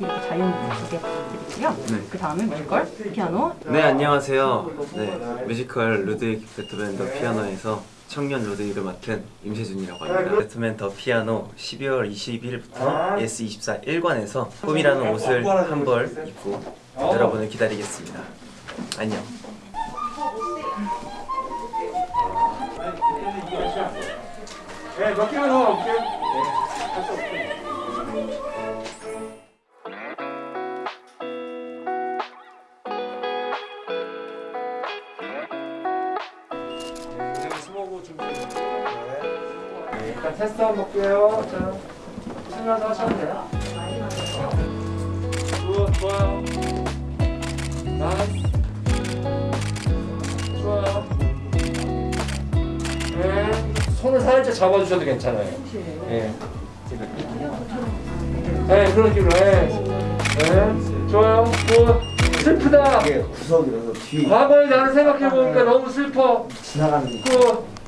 이렇게 자연 두개 부탁드릴게요. 네. 그 다음에 뮤지컬, 피아노, 네 안녕하세요. 네 뮤지컬 루드윅 베토벤 더 피아노에서 청년 루드윅을 맡은 임세준이라고 합니다. 베토벤 더 피아노 12월 21일부터 예스24 1관에서 꿈이라는 옷을 한 벌 입고 여러분을 기다리겠습니다. 안녕. 네, 몇 개만 더 올게요. 일단 테스트 한번 볼게요. 자, 신나서 하셔도 돼요. 굿, 좋아요. 나이스. 좋아요. 네, 손을 살짝 잡아주셔도 괜찮아요. 예. 네, 그런 식으로. 네. 네, 좋아요. Good. 슬프다. 이게 구석이라서 뒤에 과거의 나를 생각해보니까 너무 슬퍼. 지나가는 good.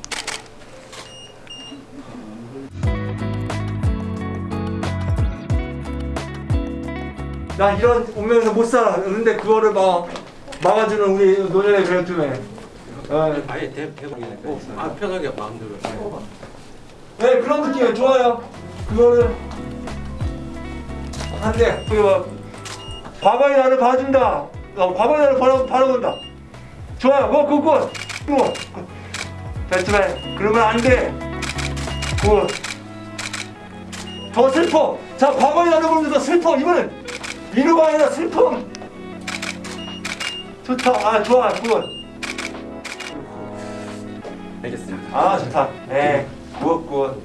나 이런 운명에서 못 살아. 근데 그거를 막 막아주는 우리 노년의 배우팀에. 어. 아예 대, 대박이네. 아 편하게 마음대로. 네 그런 느낌이 좋아요. 그거를 그게 막 과거의 나를 봐준다. 어, 과거의 나를 바라 바라본다. 좋아요. 뭐 그거 그거 배트맨 그러면 안 돼. 그거 더 슬퍼. 자 과거의 나를 보면서 슬퍼. 이번엔 위로가 아니라 슬픔. 좋다. 아 좋아. 그거. 알겠습니다. 아 좋다. 네. Good good.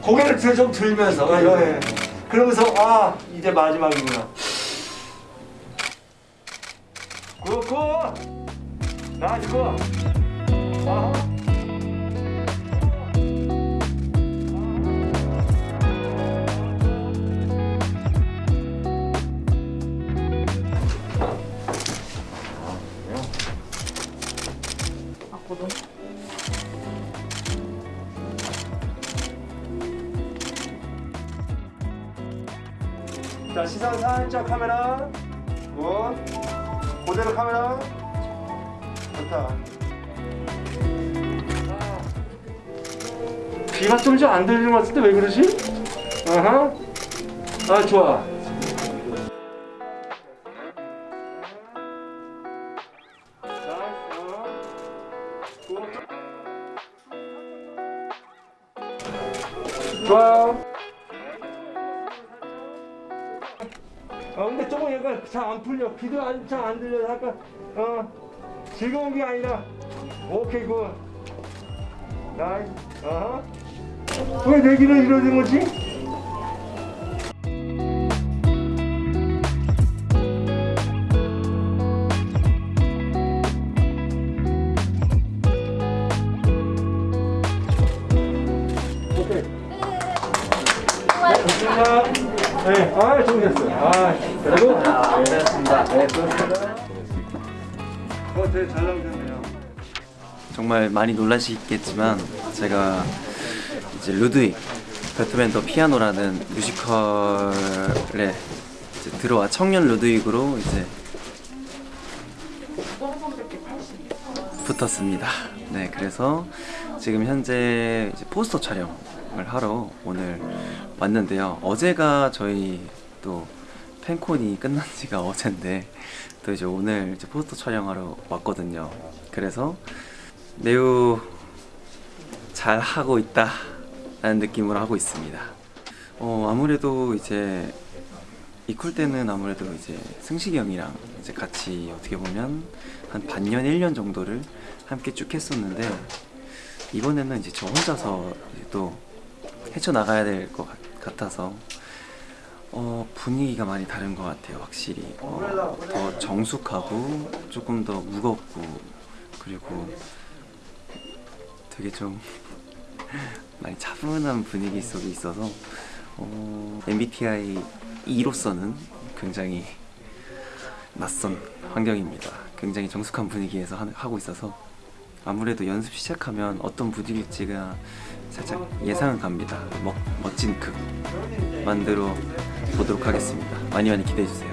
고개를 들, 좀 들면서 아, 예, 예. 그러면서 아 이제 마지막이구나 good good 나 이거 아. 악보도 자 시선 살짝 카메라. Good 그대로 카메라. 좋다. 아. 귀가 좀 잘 안 들리는 것 같은데 왜 그러지? 아하. 아 좋아 좋아요. 어 근데 조금 약간 잘안 풀려. 귀도 잘안 들려 약간 어 즐거운 게 아니라. 오케이 good. Nice. 어허 왜내 귀는 이러는 거지? 네, 아, 좋으셨어요. 아, 그리고 네, 고맙습니다. 네, 고맙습니다. 어, 되게 잘 나오셨네요. 정말 많이 놀라시겠지만 제가 이제 루드윅 배트맨 더 피아노라는 뮤지컬에 들어와 청년 루드윅으로 이제 붙었습니다. 네, 그래서 지금 현재 포스터 촬영을 하러 오늘 왔는데요. 어제가 저희 또 팬콘이 끝난 지가 어젠데 또 이제 오늘 이제 포스터 촬영하러 왔거든요. 그래서 매우 잘 하고 있다 라는 느낌으로 하고 있습니다. 어 아무래도 이제 이쿨 때는 아무래도 이제 승식이 형이랑 이제 같이 어떻게 보면 한 반년 1년 정도를 함께 쭉 했었는데 이번에는 이제 저 혼자서 또 헤쳐나가야 될 것 같아서 어, 분위기가 많이 다른 것 같아요 확실히 어, 더 정숙하고 조금 더 무겁고 그리고 되게 좀 많이 차분한 분위기 속에 있어서 어, MBTI E로서는 굉장히 낯선 환경입니다. 굉장히 정숙한 분위기에서 하, 하고 있어서 아무래도 연습 시작하면 어떤 분위기일지가 살짝 예상은 갑니다. 멋, 멋진 극 만들어 보도록 하겠습니다. 많이 많이 기대해 주세요.